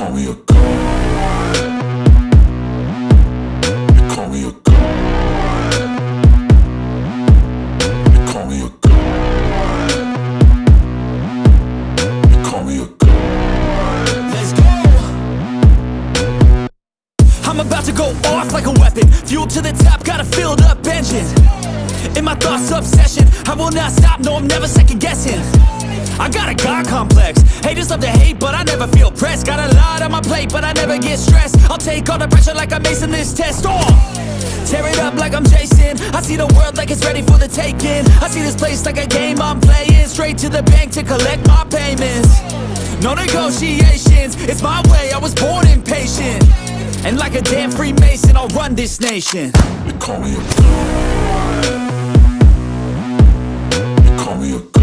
They call take all the pressure like I'm acing this test. Oh! Tear it up like I'm Jason. I see the world like it's ready for the taking. I see this place like a game I'm playing. Straight to the bank to collect my payments. No negotiations, it's my way. I was born impatient. And like a damn Freemason, I'll run this nation. They call me a. They call me a.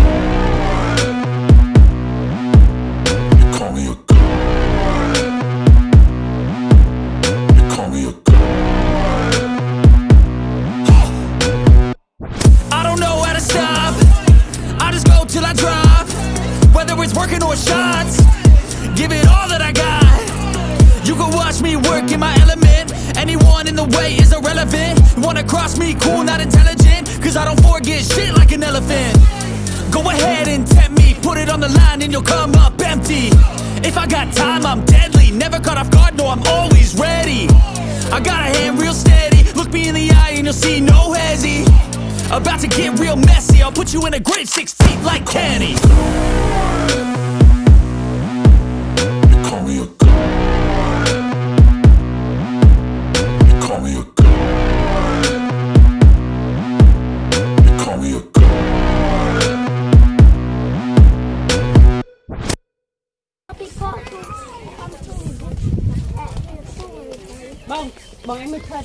work in my element. Anyone in the way is irrelevant. Wanna cross me, cool, not intelligent. Cause I don't forget shit like an elephant. Go ahead and tempt me, put it on the line and you'll come up empty. If I got time, I'm deadly. Never caught off guard, no, I'm always ready. I got a hand real steady. Look me in the eye and you'll see no hezzy. About to get real messy. I'll put you in a grid six feet like Kenny.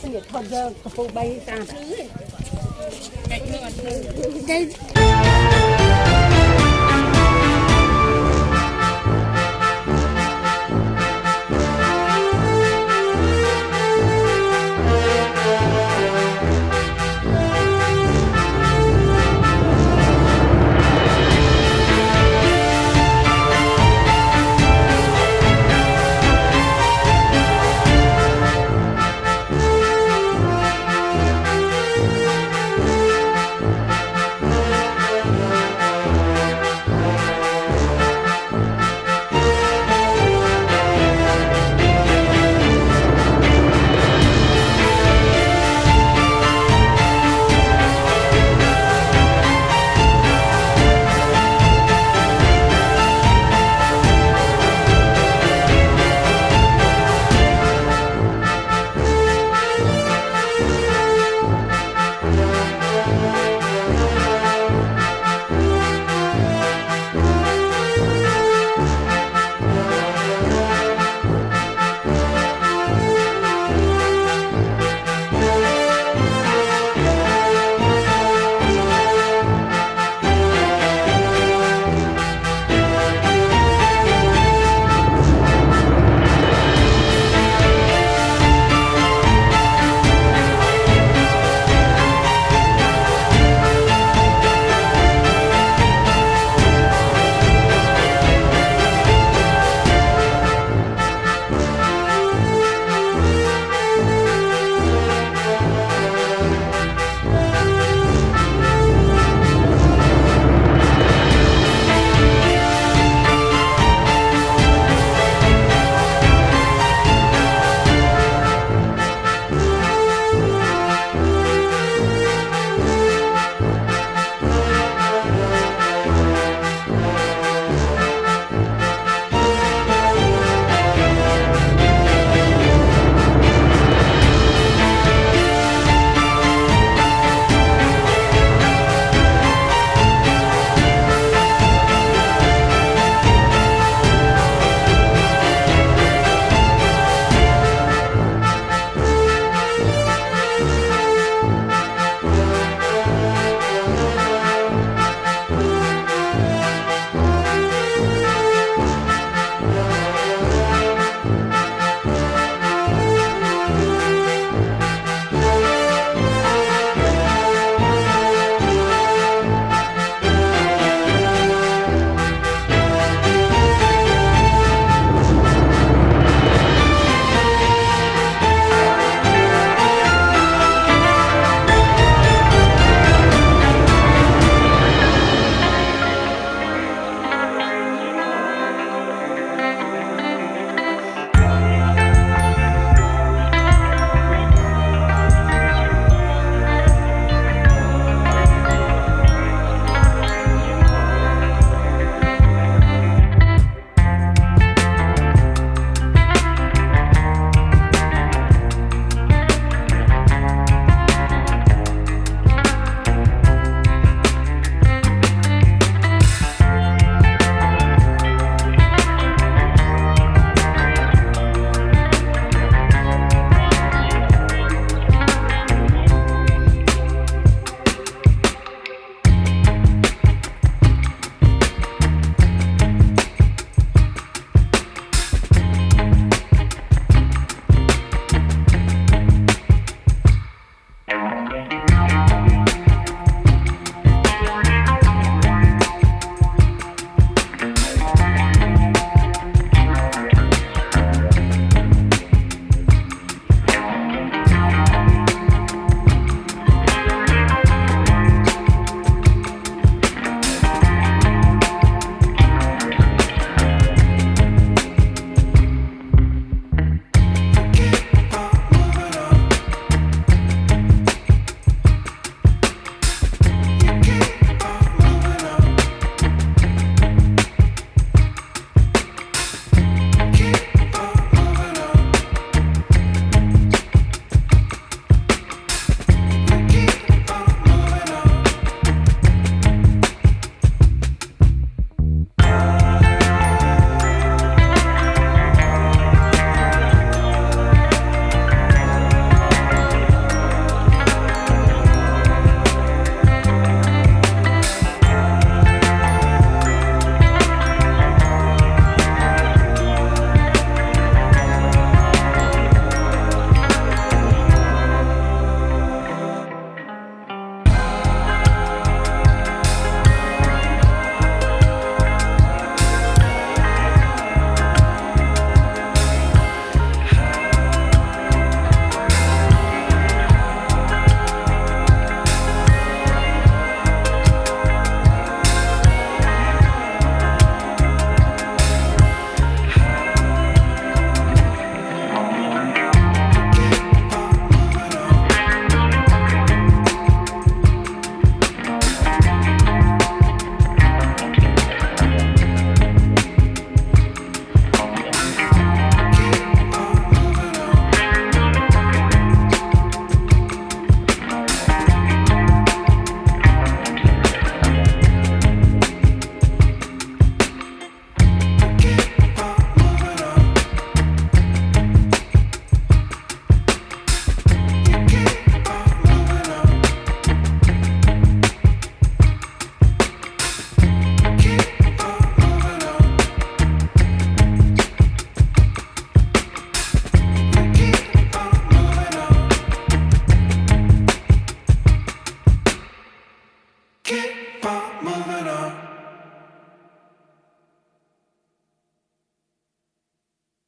សិនវាធត់យើងកំពូល3 30ទេតែ